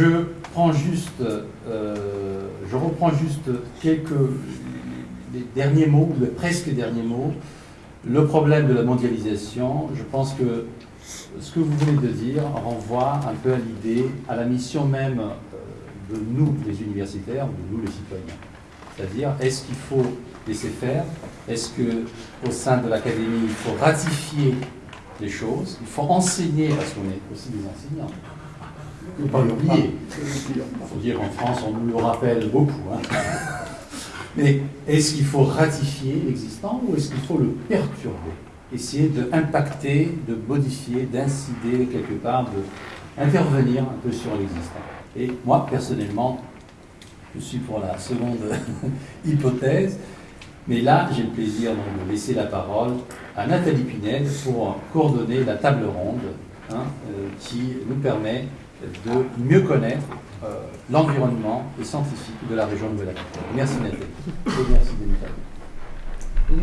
euh, je reprends juste quelques derniers mots, ou presque derniers mots. Le problème de la mondialisation, je pense que ce que vous venez de dire renvoie un peu à l'idée, à la mission même euh, de nous, les universitaires, de nous, les citoyens. C'est-à-dire, est-ce qu'il faut laisser faire? Est-ce qu'au sein de l'académie, il faut ratifier les choses? Il faut enseigner, parce qu'on est aussi des enseignants. Il ne faut pas l'oublier. Il faut dire qu'en France, on nous le rappelle beaucoup. Hein. Mais est-ce qu'il faut ratifier l'existant ou est-ce qu'il faut le perturber? Essayer d'impacter, de modifier, d'incider quelque part, d'intervenir un peu sur l'existant. Et moi, personnellement, je suis pour la seconde hypothèse, mais là, j'ai le plaisir de laisser la parole à Nathalie Pinel pour coordonner la table ronde hein, euh, qui nous permet de mieux connaître euh, l'environnement scientifique de la région de Nouvelle-Aquitaine. Merci Nathalie. Et merci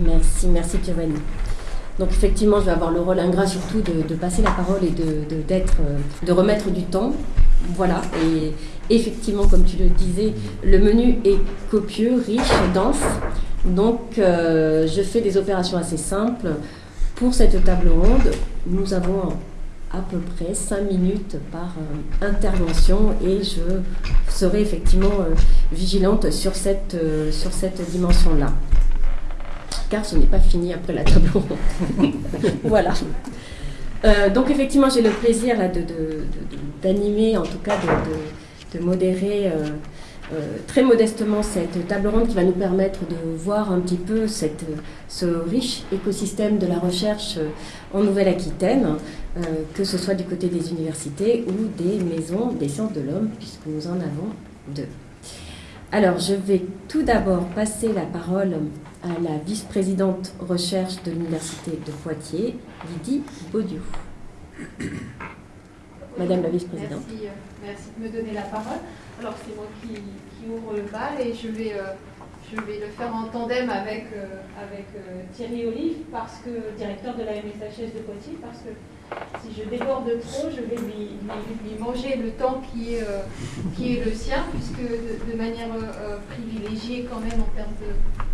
Merci, merci Giovanni. Donc effectivement, je vais avoir le rôle ingrat surtout de, passer la parole et de, d'être, euh, remettre du temps. Voilà, et effectivement, comme tu le disais, le menu est copieux, riche, dense. Donc euh, je fais des opérations assez simples. Pour cette table ronde, nous avons à peu près 5 minutes par euh, intervention et je serai effectivement euh, vigilante sur cette, euh, cette dimension-là. Car ce n'est pas fini après la table ronde. voilà. donc effectivement, j'ai le plaisir d'animer, en tout cas de, modérer très modestement cette table ronde qui va nous permettre de voir un petit peu ce riche écosystème de la recherche euh, en Nouvelle-Aquitaine, euh, que ce soit du côté des universités ou des maisons des sciences de l'homme, puisque nous en avons deux. Alors, je vais tout d'abord passer la parole à la vice-présidente recherche de l'Université de Poitiers, Lydie Baudiou. Madame la vice-présidente. Merci, merci de me donner la parole. Alors c'est moi qui, ouvre le bal et je vais, euh, je vais le faire en tandem avec, euh, avec euh, Thierry Olive, parce que, directeur de la MSHS de Poitiers, parce que si je déborde trop, je vais lui, manger le temps qui est, qui est le sien, puisque de, manière privilégiée quand même en termes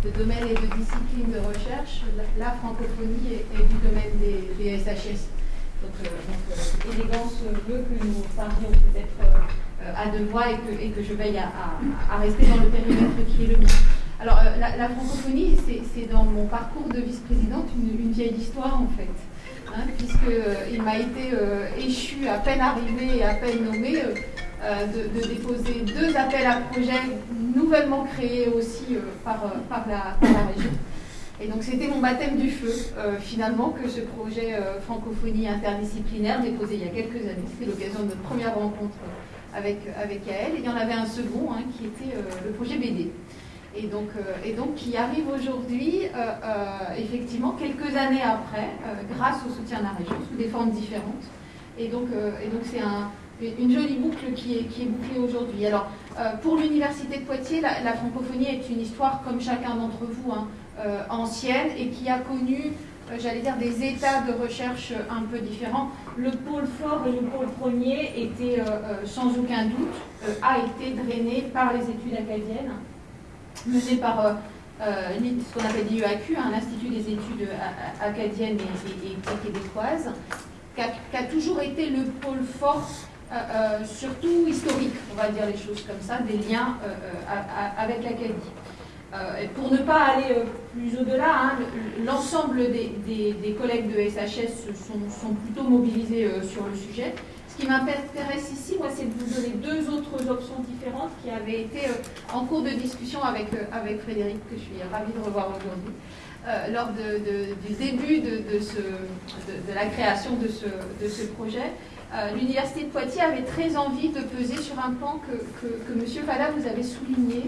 de, domaine et de discipline de recherche, la, francophonie est, du domaine des, des SHS. Donc, donc élégance veut que nous parlions peut-être à deux voix et que, je veille à, rester dans le périmètre qui est le mien. Alors, euh, la, francophonie, c'est dans mon parcours de vice-présidente une, vieille histoire en fait, hein, puisqu'il euh, m'a été échu, à peine arrivé et à peine nommé, de, déposer deux appels à projets nouvellement créés aussi par, la, région. Et donc c'était mon baptême du feu, finalement, que ce projet francophonie interdisciplinaire déposé il y a quelques années. C'était l'occasion de notre première rencontre avec, avec Yael. Et il y en avait un second hein, qui était euh, le projet BD. Et donc, euh, et donc qui arrive aujourd'hui, euh, effectivement, quelques années après, grâce au soutien de la région, sous des formes différentes. Et donc, et c'est un, une jolie boucle qui est, qui est bouclée aujourd'hui. Alors, pour l'Université de Poitiers, la, francophonie est une histoire, comme chacun d'entre vous, hein, ancienne et qui a connu j'allais dire, des états de recherche un peu différents. Le pôle fort et le pôle premier était, euh, euh, sans aucun doute, a été drainé par les études acadiennes, menées par ce qu'on appelle l'IEAQ, hein, l'Institut des études acadiennes et, québécoises, qui a, toujours été le pôle fort, surtout historique, on va dire les choses comme ça, des liens avec l'Acadie. Euh, pour ne pas aller euh, plus au-delà, hein, l'ensemble des, collègues de SHS sont, plutôt mobilisés euh, sur le sujet. Ce qui m'intéresse ici, moi, c'est de vous donner deux autres options différentes qui avaient été en cours de discussion avec, avec Frédéric, que je suis ravie de revoir aujourd'hui, lors du début de, la création de ce, projet. L'Université de Poitiers avait très envie de peser sur un plan que, que, que M. Fada vous avait souligné,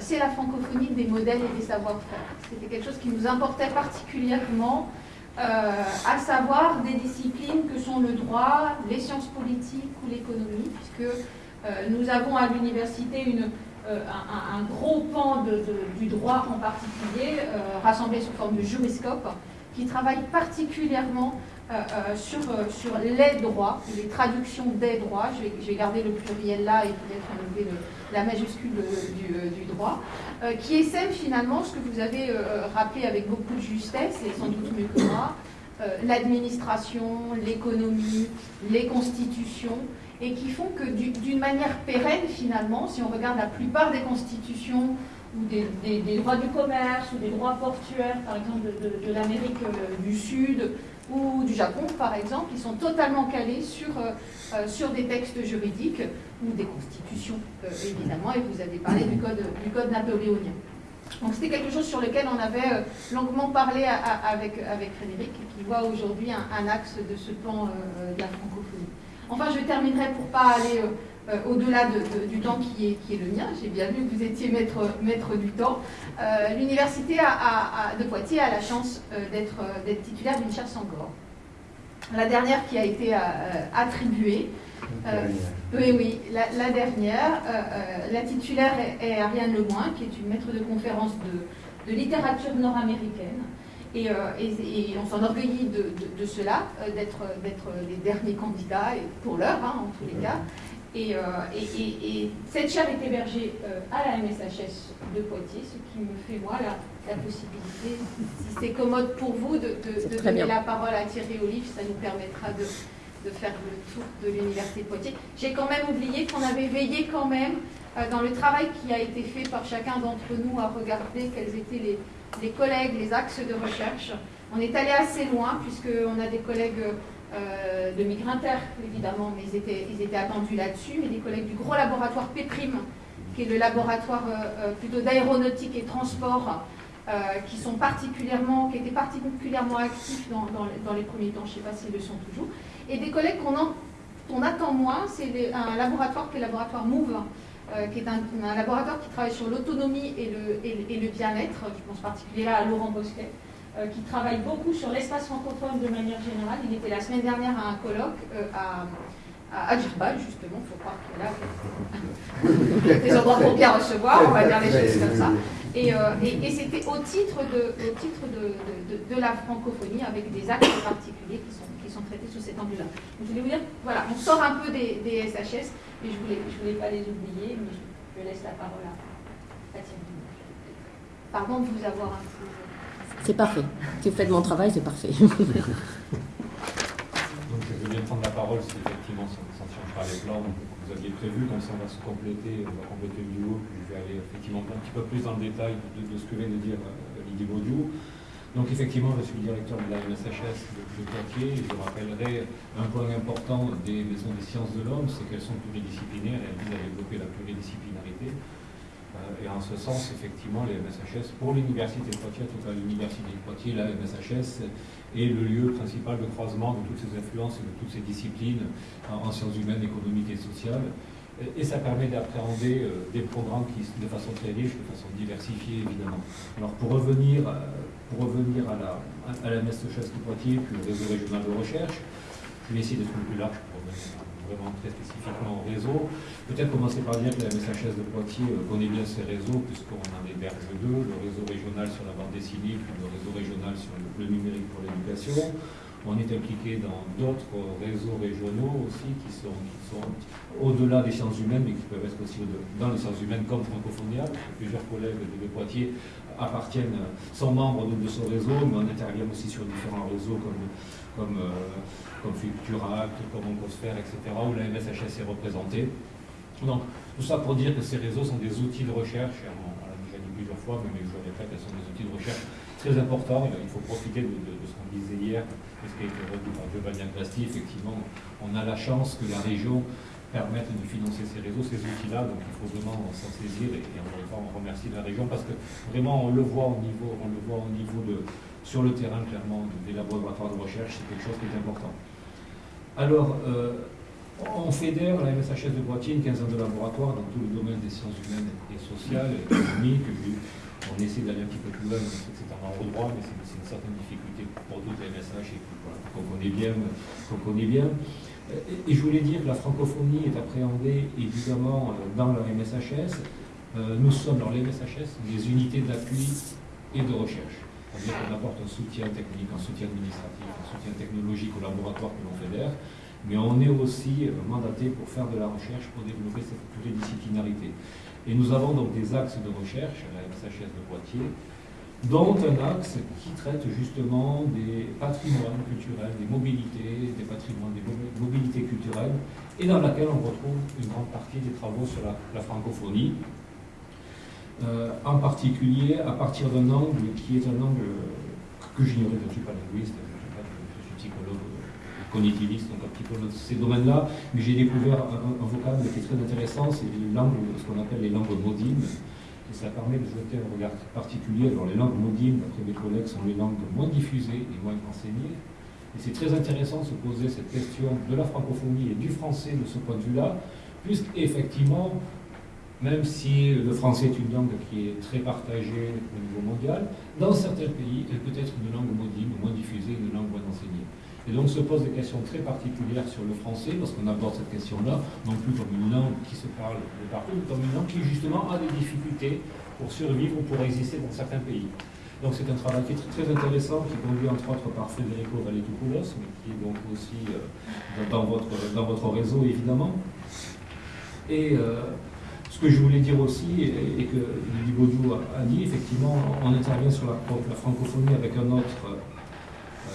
c'est la francophonie des modèles et des savoir-faire. C'était quelque chose qui nous importait particulièrement, euh, à savoir des disciplines que sont le droit, les sciences politiques ou l'économie, puisque euh, nous avons à l'université un, gros pan du droit en particulier, rassemblé sous forme de juriscope, qui travaille particulièrement sur, sur les droits, les traductions des droits. Je vais, garder le pluriel là et peut-être enlever la majuscule du, droit, qui essaie finalement ce que vous avez rappelé avec beaucoup de justesse, et sans doute mieux que moi, l'administration, l'économie, les constitutions, et qui font que d'une manière pérenne, finalement, si on regarde la plupart des constitutions ou des, droits du commerce ou des droits portuaires, par exemple de, l'Amérique euh, du Sud ou du Japon, par exemple, ils sont totalement calés sur, euh, euh, sur des textes juridiques ou des constitutions, évidemment, et vous avez parlé du code, du code napoléonien. Donc c'était quelque chose sur lequel on avait longuement parlé avec, avec Frédéric, qui voit aujourd'hui un, axe de ce plan de la francophonie. Enfin, je terminerai pour ne pas aller euh, euh, au-delà du temps qui est, qui est le mien. J'ai bien vu que vous étiez maître, maître du temps. Euh, l'université de Poitiers a la chance d'être titulaire d'une chaire Sangor. La dernière qui a été attribuée. oui, oui, la, dernière. la titulaire est, Ariane Lemoin, qui est une maître de conférence de littérature nord-américaine. Euh, et, on s'enorgueillit de, de, cela, euh, d'être les derniers candidats, pour l'heure hein, en tous les cas. Et, euh, cette chaire est hébergée à la MSHS de Poitiers, ce qui me fait moi la, possibilité, si c'est commode pour vous, de, donner la parole à Thierry Olive, ça nous permettra de, faire le tour de l'Université de Poitiers. J'ai quand même oublié qu'on avait veillé quand même dans le travail qui a été fait par chacun d'entre nous à regarder quels étaient les, les collègues, les axes de recherche. On est allé assez loin, puisqu'on a des collègues euh, de Migrinter, évidemment, mais ils étaient, attendus là-dessus, mais des collègues du gros laboratoire PEPRIM, qui est le laboratoire euh, euh, plutôt d'aéronautique et transport, qui sont particulièrement, qui étaient particulièrement actifs dans, les premiers temps, je ne sais pas s'ils le sont toujours, et des collègues qu'on attend moins, c'est un laboratoire qui est le laboratoire MOVE, qui est un, laboratoire qui travaille sur l'autonomie et le, et, le bien-être. Je pense particulièrement à Laurent Bosquet, euh, qui travaille beaucoup sur l'espace francophone de manière générale. Il était la semaine dernière à un colloque euh, à, à justement, il faut croire qu'il a des endroits pour bien recevoir, on va dire les choses comme ça. Et, et, c'était au titre, de, la francophonie, avec des actes particuliers qui sont, traités sous cet angle-là. Je voulais vous dire, voilà, on sort un peu des, SHS, je ne voulais, je pas les oublier, mais je, laisse la parole à Thierry. Pardon de vous avoir un peu. C'est parfait. Si vous faites mon travail, c'est parfait. Donc je veux bien prendre la parole si effectivement ça ne change pas les plans que vous aviez prévu, comme ça on va se compléter, on va compléter le duo, puis je vais aller effectivement un petit peu plus dans le détail de, ce que vient de dire euh, Lydie Baudiou. Donc effectivement, je suis directeur de la MSHS de Poitiers. Je rappellerai un point important des maisons des sciences de l'homme, c'est qu'elles sont pluridisciplinaires et elles visent à développer la pluridisciplinarité. Euh, et en ce sens, effectivement, les MSHS, pour l'Université de Poitiers, tout à l'Université de Poitiers, la MSHS est le lieu principal de croisement de toutes ces influences et de toutes ces disciplines en, sciences humaines, économiques et sociales. Et, ça permet d'appréhender euh, des programmes qui, de façon très riche, de façon diversifiée, évidemment. Alors, pour revenir euh, pour revenir à la, à la MSHS de Poitiers, puis au réseau régional de recherche, je vais essayer d'être plus large pour revenir vraiment très spécifiquement au réseau. Peut-être commencer par dire que la MSHS de Poitiers euh, connaît bien ses réseaux, puisqu'on en héberge deux, le réseau régional sur la bande dessinée, puis le réseau régional sur le numérique pour l'éducation. On est impliqué dans d'autres réseaux régionaux aussi qui sont, sont au-delà des sciences humaines, mais qui peuvent être aussi dans les sciences humaines comme Francophonia. Plusieurs collègues de Poitiers appartiennent, sont membres de, ce réseau, mais on intervient aussi sur différents réseaux comme, comme, euh, comme Fucturact, comme etc., où la MSHS est représentée. Donc, tout ça pour dire que ces réseaux sont des outils de recherche, on, l'a déjà dit plusieurs fois, mais je répète, elles sont des outils de recherche très importants. Il faut profiter de, ce qu'on disait hier, ce qui a été redit par Giovanni Ancasti, effectivement, on a la chance que la région permette de financer ces réseaux, ces outils-là, donc il faut vraiment s'en saisir et, encore une fois on remercie la région parce que vraiment on le voit au niveau, on le voit au niveau de, sur le terrain clairement des laboratoires de recherche, c'est quelque chose qui est important. Alors, euh, on fédère la MSHS de Poitiers une quinzaine de laboratoires dans tout le domaine des sciences humaines et sociales, et économiques. On essaie d'aller un petit peu plus loin, c'est un ordre droit, mais c'est une certaine difficulté pour toutes les MSH bien. Qu'on connaît bien. Et je voulais dire que la francophonie est appréhendée évidemment euh, dans la MSHS. Euh, nous sommes dans les MSHS des unités d'appui et de recherche. C'est-à-dire qu'on apporte un soutien technique, un soutien administratif, un soutien technologique au laboratoire que l'on fédère, mais on est aussi mandaté pour faire de la recherche, pour développer cette pluridisciplinarité. Et nous avons donc des axes de recherche à la MSHS de Poitiers, dont un axe qui traite justement des patrimoines culturels, des mobilités, des patrimoines, des mobilités culturelles, et dans laquelle on retrouve une grande partie des travaux sur la, francophonie, euh, en particulier à partir d'un angle qui est un angle que j'ignorais, je ne suis pas linguiste, je, suis psychologue cognitiviste, donc un petit peu dans ces domaines-là, mais j'ai découvert un, un, vocable qui est très intéressant, c'est ce qu'on appelle les langues modines, et ça permet de jeter un regard particulier. Alors les langues modines, d'après mes collègues, sont les langues moins diffusées et moins enseignées. Et c'est très intéressant de se poser cette question de la francophonie et du français de ce point de vue-là, puisqu'effectivement, même si le français est une langue qui est très partagée au niveau mondial, dans certains pays, elle peut être une langue modine, moins diffusée, une langue moins enseignée. Et donc se posent des questions très particulières sur le français, parce qu'on aborde cette question-là, non plus comme une langue qui se parle de partout, mais comme une langue qui justement a des difficultés pour survivre ou pour exister dans certains pays. Donc c'est un travail qui est très intéressant, qui est conduit entre autres par Federico Valetopoulos, mais qui est donc aussi euh, dans, votre, dans votre réseau évidemment. Et euh, ce que je voulais dire aussi, et, que Lydie Baudou a, dit, effectivement, on intervient sur la francophonie avec un autre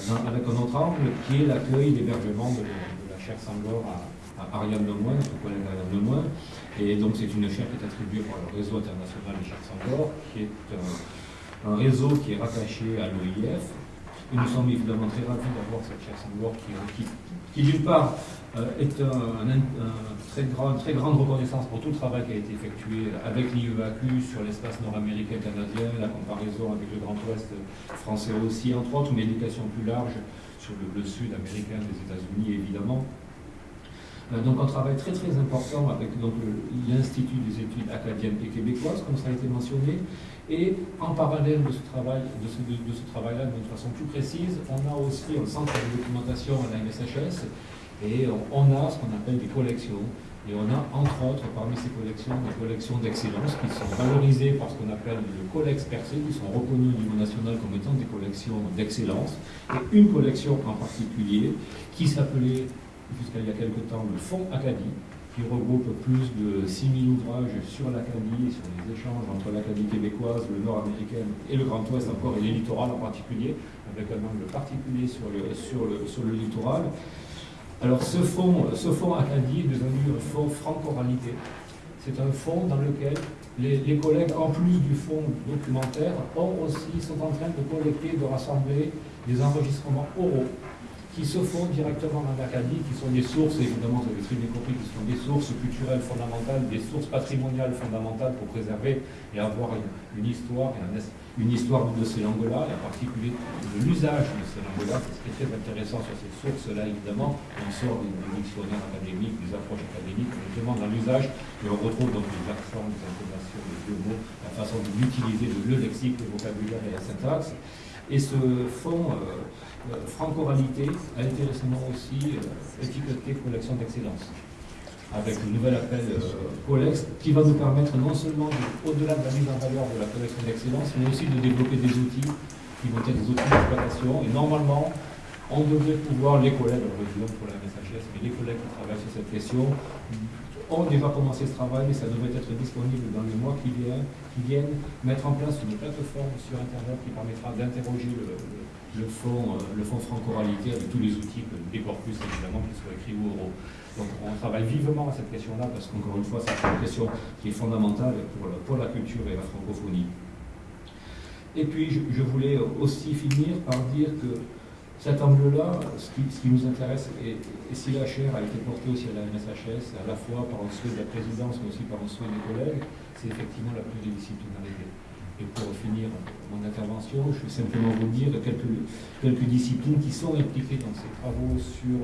avec un autre angle qui est l'accueil, l'hébergement de, la chaire Sangor à, à Ariane Lemoine, notre collègue Ariane Lemoine. Et donc c'est une chaire qui est attribuée par le réseau international des chaires Sangor, qui est un, réseau qui est rattaché à l'OIF. Et nous sommes évidemment très ravis d'avoir cette chaire Sangor qui, qui d'une part euh, est un, très grand, très grande reconnaissance pour tout le travail qui a été effectué avec l'IEAQ sur l'espace nord-américain canadien, la comparaison avec le Grand Ouest français aussi, entre autres, mais l'éducation plus large sur le, sud américain des États-Unis, évidemment. Euh, donc un travail très très important avec l'Institut des études acadiennes et québécoises, comme ça a été mentionné, et en parallèle de ce travail, de ce, travail-là, de façon plus précise, on a aussi un centre de documentation à la MSHS et on a ce qu'on appelle des collections. Et on a, entre autres, parmi ces collections, des collections d'excellence qui sont valorisées par ce qu'on appelle le Colex Percé, qui sont reconnues au niveau national comme étant des collections d'excellence. Et une collection en particulier qui s'appelait, jusqu'à il y a quelque temps, le Fonds Acadie, qui regroupe plus de 6000 ouvrages sur l'Acadie, sur les échanges entre l'Acadie québécoise, le nord américain et le Grand Ouest encore, et les littorales en particulier, avec un angle particulier sur le, sur le, sur le littoral. Alors ce fonds, ce Acadie a mis un fonds franco-oralité. C'est un fonds dans lequel les, collègues, en plus du fonds documentaire, ont aussi, sont en train de collecter, de rassembler des enregistrements oraux qui se font directement dans l'Acadie, qui sont des sources, évidemment, vous avez très bien compris, qui sont des sources culturelles fondamentales, des sources patrimoniales fondamentales pour préserver et avoir une, histoire, une histoire de ces langues-là, et en particulier de l'usage de ces langues-là. C'est ce qui est très intéressant sur ces sources-là, évidemment. On sort des, dictionnaires académiques, des approches académiques, justement dans l'usage, et on retrouve donc les accents, les intonations, les deux mots, la façon d'utiliser le lexique, le vocabulaire et la syntaxe. Et ce fonds euh, euh, franco-oralité a été récemment aussi euh, étiqueté collection d'excellence avec le nouvel appel Colex qui va nous permettre non seulement, au-delà de la mise en valeur de la collection d'excellence, mais aussi de développer des outils qui vont être des outils d'exploitation. Et normalement, on devrait pouvoir, les collègues, alors pour la MSHS, mais les collègues qui travaillent sur cette question, ont déjà commencé ce travail et ça devrait être disponible dans les mois qui viennent, qui viennent mettre en place une plateforme sur Internet qui permettra d'interroger le, fonds, euh, le fonds franco-oralité avec tous les outils, des corpus évidemment, qui soient écrits ou oraux. Donc on travaille vivement à cette question-là parce qu'encore une fois, c'est une question qui est fondamentale pour, la culture et la francophonie. Et puis je voulais aussi finir par dire que cet angle-là, ce, qui, nous intéresse, et, si la chaire a été portée aussi à la MSHS, à la fois par un souhait de la présidence, mais aussi par un souhait des collègues, c'est effectivement la pluridisciplinarité. Et pour finir mon intervention, je vais simplement vous dire quelques, quelques disciplines qui sont impliquées dans ces travaux sur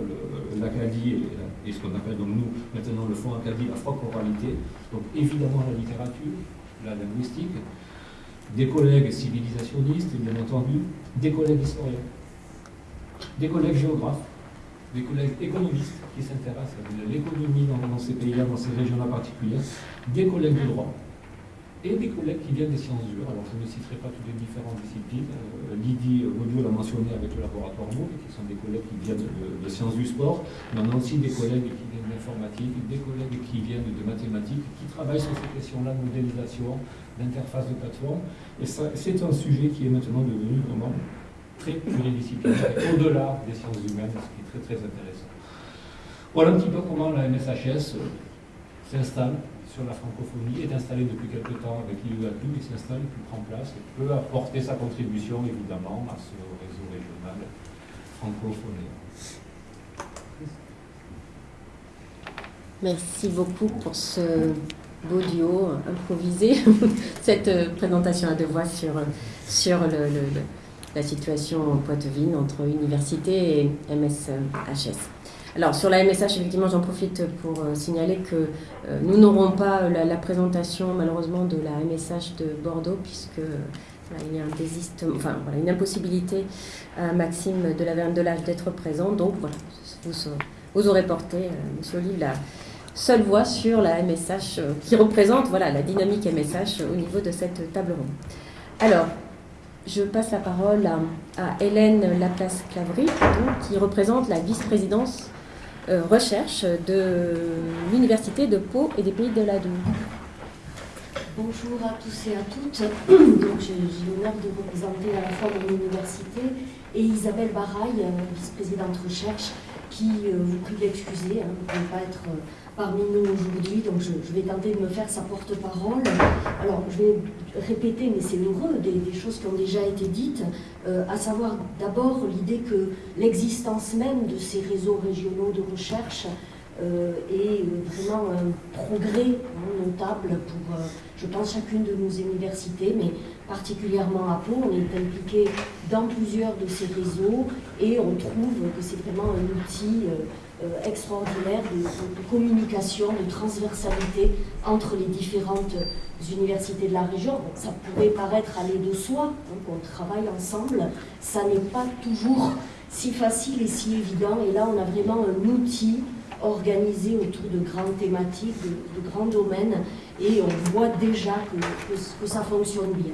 l'Acadie et, ce qu'on appelle donc nous maintenant le Fonds Acadie, la franco-oralité. Donc évidemment la littérature, la linguistique, des collègues civilisationnistes, bien entendu, des collègues historiens des collègues géographes, des collègues économistes qui s'intéressent à l'économie dans, ces pays-là, dans ces régions-là particulières, des collègues de droit, et des collègues qui viennent des sciences dures. Alors je ne citerai pas toutes les différentes disciplines. Euh, Lydie Audio l'a mentionné avec le laboratoire MOOC, qui sont des collègues qui viennent de, sciences du sport, mais on a aussi des collègues qui viennent d'informatique, des collègues qui viennent de mathématiques, qui travaillent sur ces questions-là de modélisation, d'interface de plateforme. Et c'est un sujet qui est maintenant devenu vraiment très pluridisciplinaire, au-delà des sciences humaines, ce qui est très très intéressant. Voilà un petit peu comment la MSHS euh, s'installe sur la francophonie, est installé depuis quelque temps avec l'IUAQ, il s'installe, il prend place et peut apporter sa contribution évidemment à ce réseau régional francophone. Merci beaucoup pour ce beau duo improvisé, cette présentation à deux voix sur, sur le, la situation en Poitevine entre université et MSHS. Alors sur la MSH, effectivement, j'en profite pour euh, signaler que euh, nous n'aurons pas euh, la, présentation malheureusement de la MSH de Bordeaux puisque il y a un une impossibilité à Maxime de la Verne de l'âge d'être présent. Donc voilà, vous, aurez porté, Monsieur Olive, la seule voix sur la MSH qui représente voilà, la dynamique MSH au niveau de cette table ronde. Alors, je passe la parole à, à Hélène Laplace-Clavry, qui représente la vice-présidence euh, recherche de l'Université de Pau et des Pays de la. Bonjour à tous et à toutes. J'ai l'honneur de représenter à la fois mon université et Isabelle Baraille, euh, vice-présidente recherche, qui euh, vous prie d'excuser, hein, ne pas être parmi nous aujourd'hui, donc je, vais tenter de me faire sa porte-parole. Alors, je vais répéter, mais c'est heureux, des, choses qui ont déjà été dites, euh, à savoir d'abord l'idée que l'existence même de ces réseaux régionaux de recherche euh, est vraiment un progrès hein, notable pour, euh, je pense, chacune de nos universités, mais particulièrement à Pau. On est impliqué dans plusieurs de ces réseaux et on trouve que c'est vraiment un outil euh, extraordinaire de, communication, de transversalité entre les différentes universités de la région. ça pourrait paraître aller de soi, hein, qu'on travaille ensemble. Ça n'est pas toujours si facile et si évident. Et là, on a vraiment un outil organisé autour de grandes thématiques, de, grands domaines, et on voit déjà que ça fonctionne bien.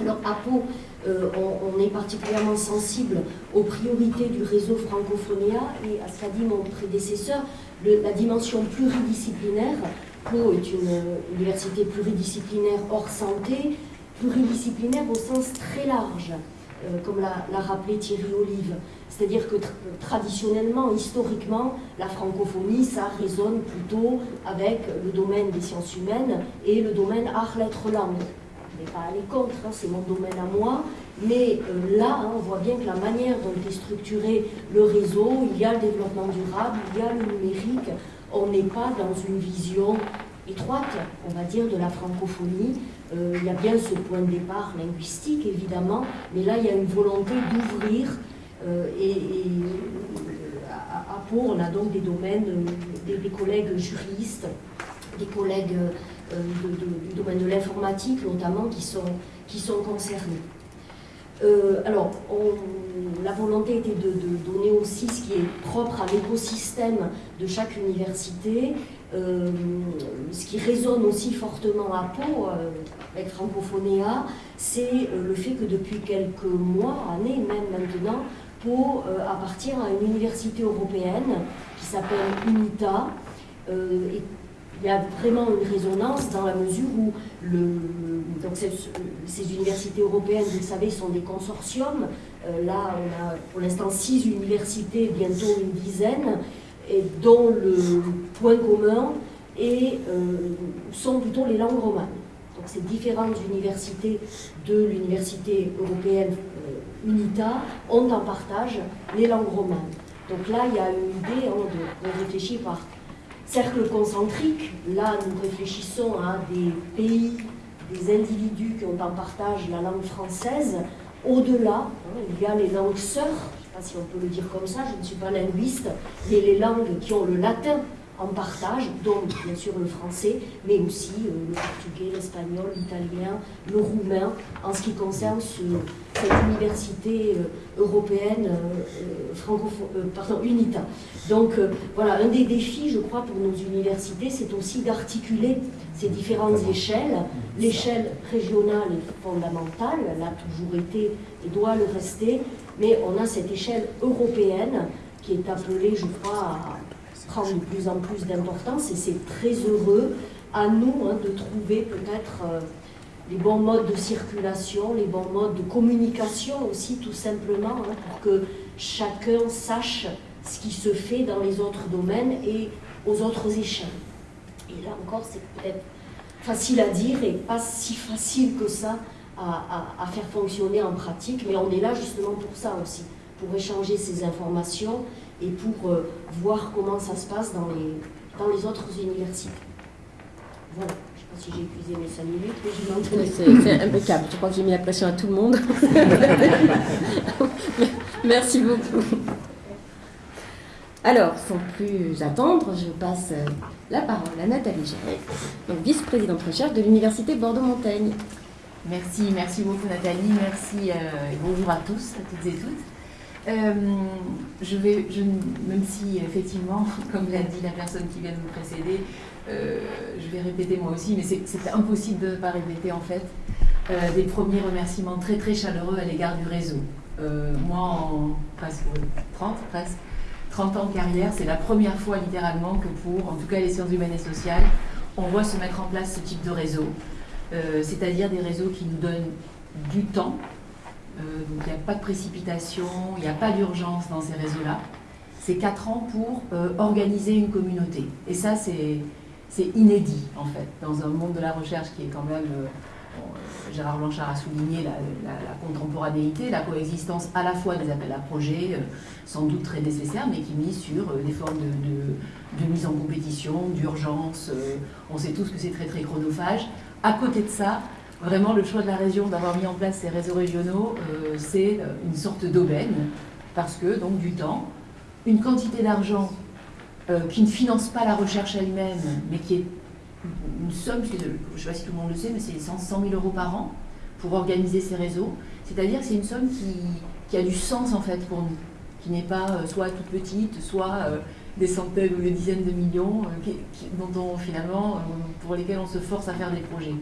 Alors à Pau, euh, on, est particulièrement sensible aux priorités du réseau Francophonia et à ce qu'a dit mon prédécesseur, la dimension pluridisciplinaire. Pau est une université pluridisciplinaire hors santé, pluridisciplinaire au sens très large, euh, comme l'a rappelé Thierry Olive. C'est-à-dire que traditionnellement, historiquement, la francophonie, ça résonne plutôt avec le domaine des sciences humaines et le domaine art-lettres-langues pas aller contre, c'est mon domaine à moi, mais euh, là, hein, on voit bien que la manière dont est structuré le réseau, il y a le développement durable, il y a le numérique, on n'est pas dans une vision étroite, on va dire, de la francophonie. Euh, il y a bien ce point de départ linguistique, évidemment, mais là, il y a une volonté d'ouvrir euh, et, à, Pau, on a donc des domaines, des collègues juristes, des collègues euh, du domaine de l'informatique notamment qui sont, qui sont concernés. Euh, alors, la volonté était de, donner aussi ce qui est propre à l'écosystème de chaque université, euh, ce qui résonne aussi fortement à Pau, avec Francophonéa, c'est le fait que depuis quelques mois, années même maintenant, Pau appartient à une université européenne qui s'appelle UNITA, il y a vraiment une résonance dans la mesure où donc ces, universités européennes, vous le savez, sont des consortiums. Euh, là, on a pour l'instant six universités, bientôt une dizaine, dont le point commun et, euh, sont plutôt les langues romanes. Donc ces différentes universités de l'université européenne euh, UNITA ont en partage les langues romanes. Donc là, il y a une idée hein, de, de réfléchir par cercle concentrique, là nous réfléchissons à des pays, des individus qui ont en partage la langue française. Au-delà, hein, il y a les langues sœurs, je ne sais pas si on peut le dire comme ça, je ne suis pas linguiste, mais les langues qui ont le latin en partage, dont bien sûr le français, mais aussi euh, le portugais, l'espagnol, l'italien, le roumain, en ce qui concerne cette université euh, européenne euh, francophone, pardon, UNITA. Donc voilà, un des défis, je crois, pour nos universités, c'est aussi d'articuler ces différentes échelles. L'échelle régionale est fondamentale, elle a toujours été et doit le rester, mais on a cette échelle européenne qui est appelée, je crois, à prend de plus en plus d'importance et c'est très heureux à nous hein, de trouver peut-être euh, les bons modes de circulation, les bons modes de communication aussi tout simplement hein, pour que chacun sache ce qui se fait dans les autres domaines et aux autres échelles. Et là encore, c'est peut-être facile à dire et pas si facile que ça à, faire fonctionner en pratique, mais on est là justement pour ça aussi, pour échanger ces informations et pour euh, voir comment ça se passe dans les, dans les autres universités. Voilà. Je ne sais pas si j'ai épuisé mes 5 minutes, mais je C'est impeccable. Je crois que j'ai mis la pression à tout le monde. Merci beaucoup. Alors, sans plus attendre, je passe la parole à Nathalie Géret, vice-présidente recherche de l'Université Bordeaux-Montaigne. Merci, merci beaucoup Nathalie, merci euh, et bonjour à tous, à toutes et toutes. Euh, je vais, même si effectivement, comme l'a dit la personne qui vient de me précéder, euh, je vais répéter moi aussi, mais c'est impossible de ne pas répéter en fait, euh, des premiers remerciements très très chaleureux à l'égard du réseau. moi, en presque 30, presque 30 ans de carrière, c'est la première fois littéralement que pour, en tout cas les sciences humaines et sociales, on voit se mettre en place ce type de réseau, c'est-à-dire des réseaux qui nous donnent du temps, euh, donc il n'y a pas de précipitation, il n'y a pas d'urgence dans ces réseaux-là. C'est quatre ans pour euh, organiser une communauté. Et ça, c'est inédit, en fait, dans un monde de la recherche qui est quand même... Euh, Gérard Blanchard a souligné la, contemporanéité, la coexistence à la fois des appels à projets, sans doute très nécessaires, mais qui misent sur des formes de, de, mise en compétition, d'urgence. on sait tous que c'est très très chronophage. À côté de ça, vraiment le choix de la région d'avoir mis en place ces réseaux régionaux, euh, c'est euh, une sorte d'aubaine, parce que donc du temps, une quantité d'argent euh, qui ne finance pas la recherche elle-même, mais qui est une somme, je ne sais pas si tout le monde le sait, mais c'est 100 000 euros par an pour organiser ces réseaux. C'est-à-dire c'est une somme qui, a du sens en fait pour nous, qui n'est pas soit toute petite, soit des centaines ou des dizaines de millions, dont finalement, pour lesquels on se force à faire des projets.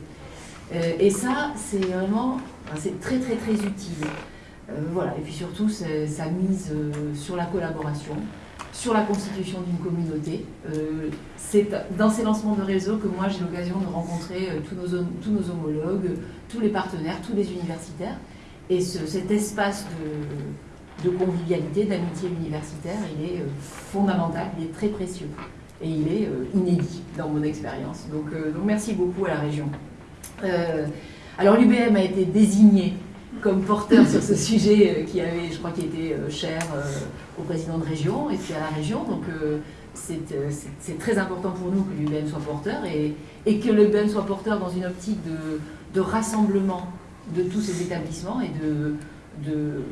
Euh, et ça, c'est vraiment c'est très très très utile. Euh, voilà. Et puis surtout, ça mise euh, sur la collaboration, sur la constitution d'une communauté. c'est dans ces lancements de réseau que moi j'ai l'occasion de rencontrer tous, nos, homologues, tous les partenaires, tous les universitaires. Et cet espace de, convivialité, d'amitié universitaire, il est fondamental, il est très précieux. Et il est inédit dans mon expérience. Donc merci beaucoup à la région. Euh, alors l'UBM a été désigné comme porteur sur ce sujet euh, qui avait, je crois, qui était euh, cher au président de région et puis à la région. Donc c'est très important pour nous que l'UBM soit porteur et, que l'UBM soit porteur dans une optique de, rassemblement de tous ces établissements et de, de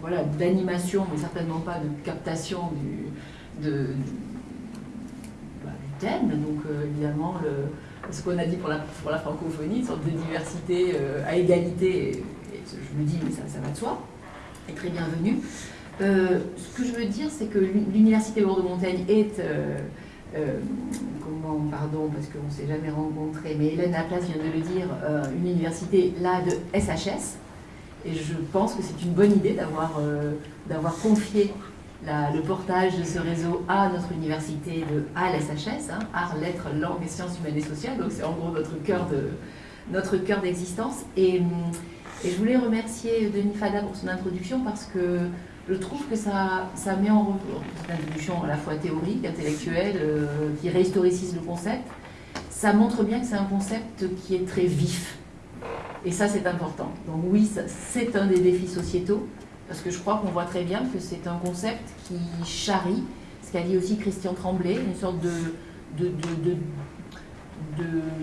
voilà, d'animation, mais certainement pas de captation du, de, bah, du thème. Donc évidemment, le, ce qu'on a dit pour la, francophonie, une sorte de diversité euh, à égalité, je me dis, mais ça, va de soi, est très bienvenue. Euh, ce que je veux dire, c'est que l'Université Bordeaux-Montaigne est, euh, comment, pardon, parce qu'on ne s'est jamais rencontré, mais Hélène Laplace vient de le dire, une université là de SHS, et je pense que c'est une bonne idée d'avoir confié le portage de ce réseau à notre université de à l'SHS, hein, Arts, Lettres, Langues et Sciences Humaines et Sociales, donc c'est en gros notre cœur de notre cœur d'existence. Et, et, je voulais remercier Denis Fada pour son introduction parce que je trouve que ça, ça met en cette introduction à la fois théorique, intellectuelle, euh, qui réhistoricise le concept, ça montre bien que c'est un concept qui est très vif. Et ça, c'est important. Donc oui, c'est un des défis sociétaux, parce que je crois qu'on voit très bien que c'est un concept qui charrie, ce qu'a dit aussi Christian Tremblay, une sorte de, de,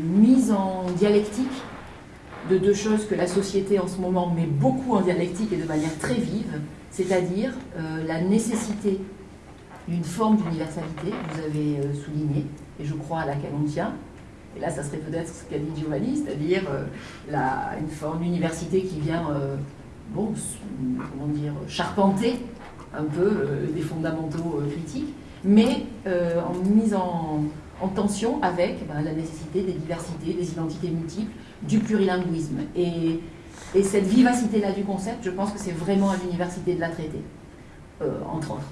mise en dialectique de deux choses que la société en ce moment met beaucoup en dialectique et de manière très vive, c'est-à-dire euh, la nécessité d'une forme d'universalité, vous avez euh, souligné, et je crois à laquelle on tient. Et là, ça serait peut-être ce qu'a dit Giovanni, c'est-à-dire euh, une forme d'université qui vient, euh, bon, comment dire, charpenter un peu des fondamentaux critiques, mais en mise en, tension avec ben, la nécessité des diversités, des identités multiples, du plurilinguisme. Et, et cette vivacité-là du concept, je pense que c'est vraiment à l'université de la traiter, entre autres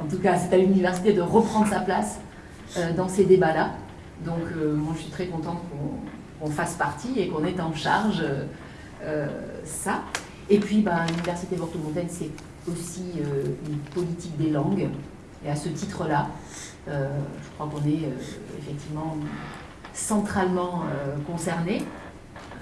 en tout cas, c'est à l'université de reprendre sa place euh, dans ces débats-là. Donc, euh, moi, je suis très contente qu'on fasse partie et qu'on ait en charge euh, ça. Et puis, ben, l'université Bordeaux-Montaigne, c'est aussi une politique des langues. Et à ce titre-là, je crois qu'on est effectivement centralement concerné.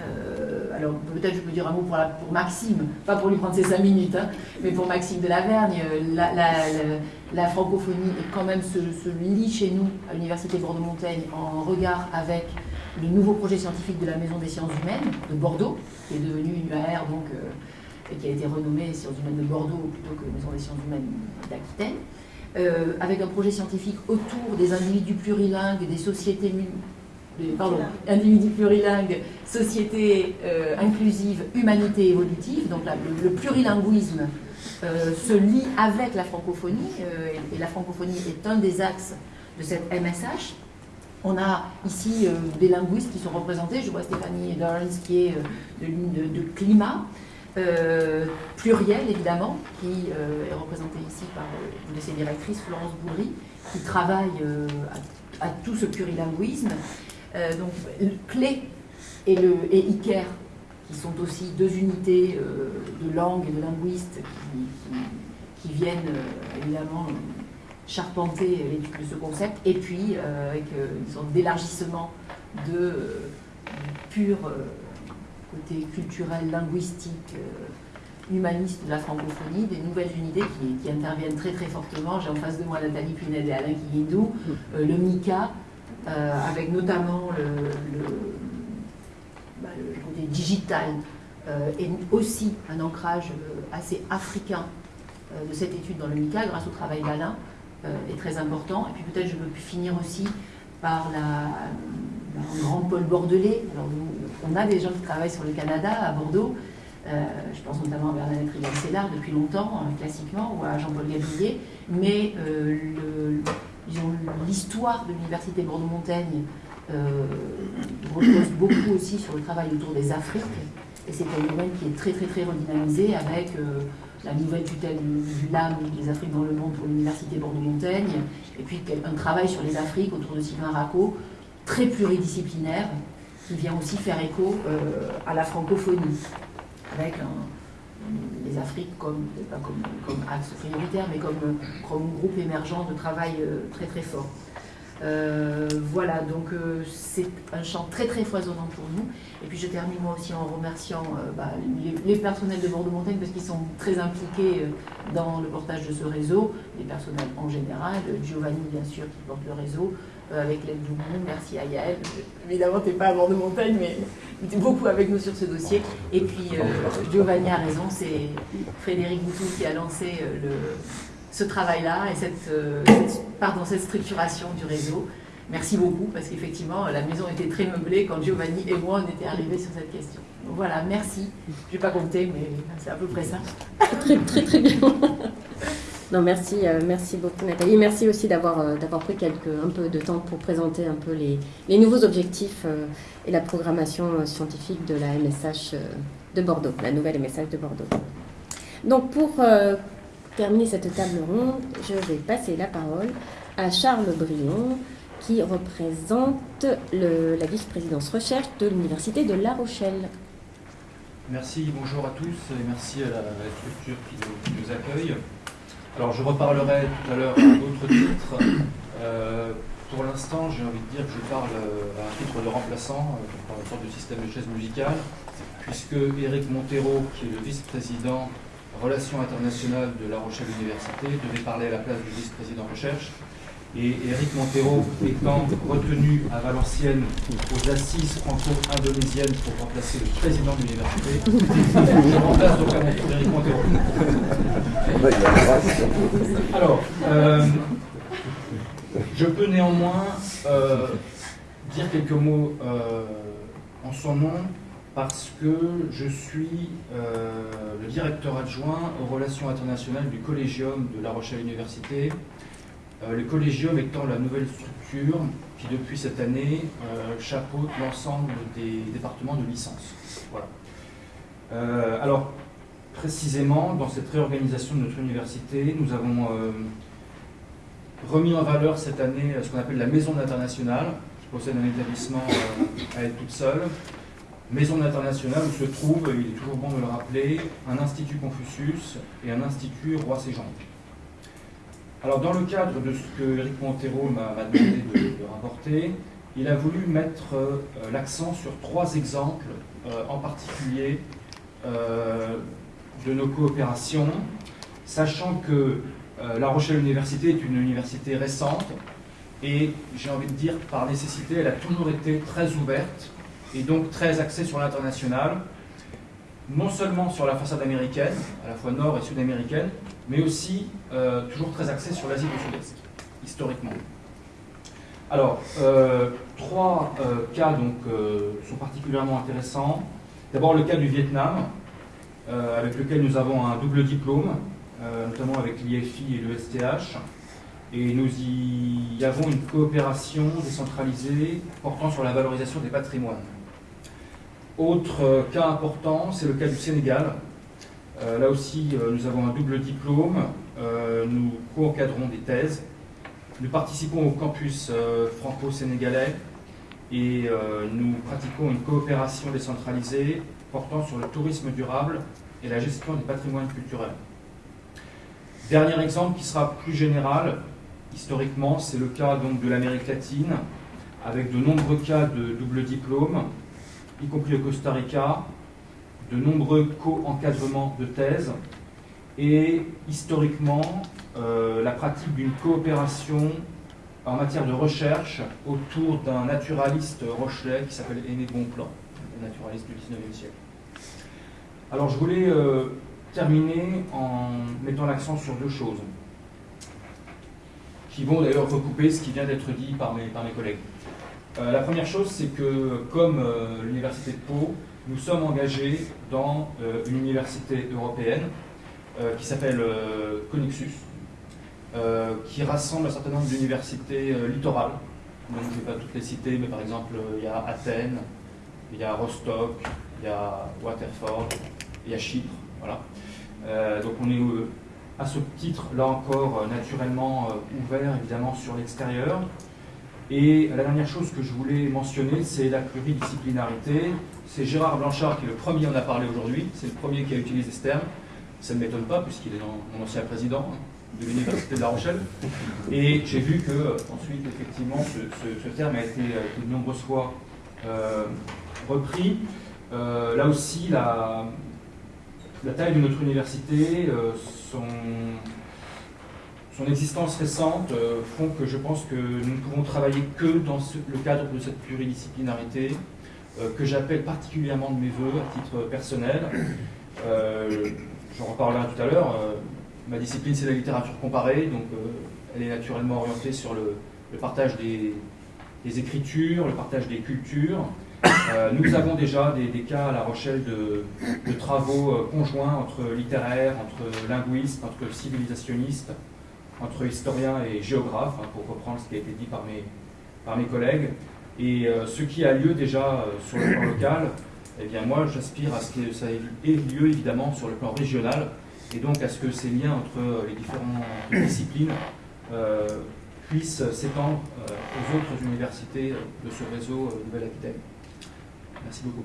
Euh, alors peut-être je peux dire un mot pour, Maxime, pas pour lui prendre ses cinq minutes, hein, mais pour Maxime de Lavergne, la, francophonie est quand même se, lie chez nous à l'Université Bordeaux-Montaigne en regard avec le nouveau projet scientifique de la Maison des sciences humaines de Bordeaux, qui est devenu une UAR donc, euh, et qui a été renommée Sciences humaines de Bordeaux plutôt que Maison des sciences humaines d'Aquitaine, euh, avec un projet scientifique autour des individus plurilingues, des sociétés pardon, individu plurilingue, société euh, inclusive, humanité évolutive. Donc le, plurilinguisme euh, se lie avec la francophonie, et, la francophonie est un des axes de cette MSH. On a ici des linguistes qui sont représentés. Je vois Stéphanie Dorns qui est de de, climat. Pluriel évidemment, qui est représentée ici par une de ses directrices, Florence Bourri, qui travaille à, tout ce plurilinguisme. Euh, donc, Clé et, le, et Iker, qui sont aussi deux unités euh, de langue et de linguistes qui, viennent euh, évidemment charpenter l'étude de ce concept, et puis avec une sorte d'élargissement de pur côté culturel, linguistique, humaniste de la francophonie, des nouvelles unités qui, interviennent très très fortement. J'ai en face de moi Nathalie Pinel et Alain Kiyindou, le MICA, euh, avec notamment le, bah, côté digital euh, et aussi un ancrage euh, assez africain de cette étude dans le MICA grâce au travail d'Alain est très important. Et puis peut-être je peux finir aussi par la, un grand pôle bordelais. Alors, on a des gens qui travaillent sur le Canada à Bordeaux. je pense notamment à Bernadette Rigal-Sellard depuis longtemps, classiquement, ou à Jean-Paul Gabriel. Mais le, l'histoire de l'Université Bordeaux-Montaigne euh, repose beaucoup aussi sur le travail autour des Afriques. Et c'est un domaine qui est très très très redynamisé avec euh, la nouvelle tutelle du, LAM, des Afriques dans le monde pour l'Université Bordeaux-Montaigne, et puis un travail sur les Afriques autour de Sylvain Racco, très pluridisciplinaire, qui vient aussi faire écho euh, à la francophonie, avec les Afriques comme, axe prioritaire, mais comme, groupe émergent de travail euh, très très fort. Euh, voilà, donc c'est un champ très très foisonnant pour nous. Et puis je termine moi aussi en remerciant bah, les, personnels de Bordeaux-Montagne parce qu'ils sont très impliqués dans le portage de ce réseau, les personnels en général, Giovanni bien sûr qui porte le réseau, avec l'aide du monde, merci à Yael. Évidemment, tu n'es pas à Bordeaux-Montagne, mais tu es beaucoup avec nous sur ce dossier. Et puis Giovanni a raison, c'est Frédéric Boutou qui a lancé le, ce travail-là et cette, pardon, cette structuration du réseau. Merci beaucoup, parce qu'effectivement, la maison était très meublée quand Giovanni et moi, on était arrivés sur cette question. Donc voilà, merci. Je ne vais pas compter, mais c'est à peu près ça. Très, très, très bien. Non, merci, euh, merci beaucoup Nathalie. Merci aussi d'avoir euh, d'avoir pris quelques, un peu de temps pour présenter un peu les, les nouveaux objectifs euh, et la programmation scientifique de la MSH de Bordeaux, la nouvelle MSH de Bordeaux. Donc pour terminer cette table ronde, je vais passer la parole à Charles Brion, qui représente le, la vice-présidence recherche de l'Université de La Rochelle. Merci, bonjour à tous et merci à la, structure qui nous, accueille. Alors je reparlerai tout à l'heure d'autres titres. Euh, pour l'instant, j'ai envie de dire que je parle à un titre de remplaçant, euh, par une sorte de système de chaise musicale, puisque Éric Montero, qui est le vice-président Relations internationales de La Rochelle Université, devait parler à la place du vice-président recherche. Et Éric Montero étant retenu à Valenciennes aux assises franco-indonésiennes pour remplacer le président de l'université, je remplace donc à Éric Montero. Alors, euh, Je peux néanmoins euh, dire quelques mots euh, en son nom parce que je suis le directeur adjoint aux relations internationales du Collégium de La Rochelle Université. Euh, le Collégium étant la nouvelle structure qui, depuis cette année, euh, chapeaute l'ensemble des départements de licence. Voilà. Euh, alors, précisément, dans cette réorganisation de notre université, nous avons remis en valeur cette année ce qu'on appelle la Maison internationale, qui possède un établissement à elle toute seule. Maison internationale où se trouve, il est toujours bon de le rappeler, un institut Confucius et un institut Roi Séjean. Alors, dans le cadre de ce que Eric Montero m'a m'a demandé de, rapporter, il a voulu mettre euh, l'accent sur trois exemples euh, en particulier euh, de nos coopérations, sachant que La Rochelle Université est une université récente et j'ai envie de dire par nécessité, elle a toujours été très ouverte et donc très axée sur l'international, non seulement sur la façade américaine, à la fois nord et sud-américaine, mais aussi euh, toujours très axée sur l'Asie du Sud-Est, historiquement. Alors, euh, trois euh, cas donc, sont particulièrement intéressants. D'abord le cas du Vietnam, avec lequel nous avons un double diplôme, notamment avec l'IFI et le STH. Et nous y avons une coopération décentralisée portant sur la valorisation des patrimoines. Autre euh, cas important, c'est le cas du Sénégal. Euh, là aussi, euh, nous avons un double diplôme. Nous co-encadrons des thèses. Nous participons au campus franco-sénégalais et nous pratiquons une coopération décentralisée portant sur le tourisme durable et la gestion des patrimoines culturels. Dernier exemple qui sera plus général, historiquement, c'est le cas donc de l'Amérique latine, avec de nombreux cas de double diplôme, y compris au Costa Rica, de nombreux co-encadrements de thèses, et historiquement, euh, la pratique d'une coopération en matière de recherche autour d'un naturaliste rochelais qui s'appelle Aimé Bonplan, un naturaliste du 19e siècle. Alors je voulais euh, terminer en mettant l'accent sur deux choses, qui vont d'ailleurs recouper ce qui vient d'être dit par mes collègues. Euh, la première chose, c'est que comme euh, l'Université de Pau, nous sommes engagés dans euh, une université européenne qui s'appelle Connexus, qui rassemble un certain nombre d'universités littorales. Je ne vais pas toutes les citer, mais par exemple, il y a Athènes, il y a Rostock, il y a Waterford, il y a Chypre. Donc on est à ce titre, là encore, naturellement ouvert évidemment sur l'extérieur. Et la dernière chose que je voulais mentionner, c'est la pluridisciplinarité. C'est Gérard Blanchard qui est le premier en a parlé aujourd'hui, c'est le premier qui a utilisé ce terme. Ça ne m'étonne pas puisqu'il est mon ancien président de l'Université de La Rochelle. Et j'ai vu que euh, ensuite, effectivement, ce, terme a été euh, de nombreuses fois euh, repris. Là aussi, la, taille de notre université, son, son existence récente euh, font que je pense que nous ne pouvons travailler que dans le cadre de cette pluridisciplinarité euh, que j'appelle particulièrement de mes voeux à titre personnel. Euh, J'en reparlerai tout à l'heure. euh, ma discipline, c'est la littérature comparée, donc elle est naturellement orientée sur le, partage des, écritures, le partage des cultures. Nous avons déjà des, cas à La Rochelle de, travaux conjoints entre littéraires, entre linguistes, entre civilisationnistes, entre historiens et géographes, hein, pour reprendre ce qui a été dit par mes, par mes collègues. Et euh, ce qui a lieu déjà euh, sur le plan local, eh bien moi j'aspire à ce que ça ait lieu évidemment sur le plan régional, et donc à ce que ces liens entre euh, les différentes disciplines puissent s'étendre aux autres universités de ce réseau Nouvelle-Aquitaine. Merci beaucoup.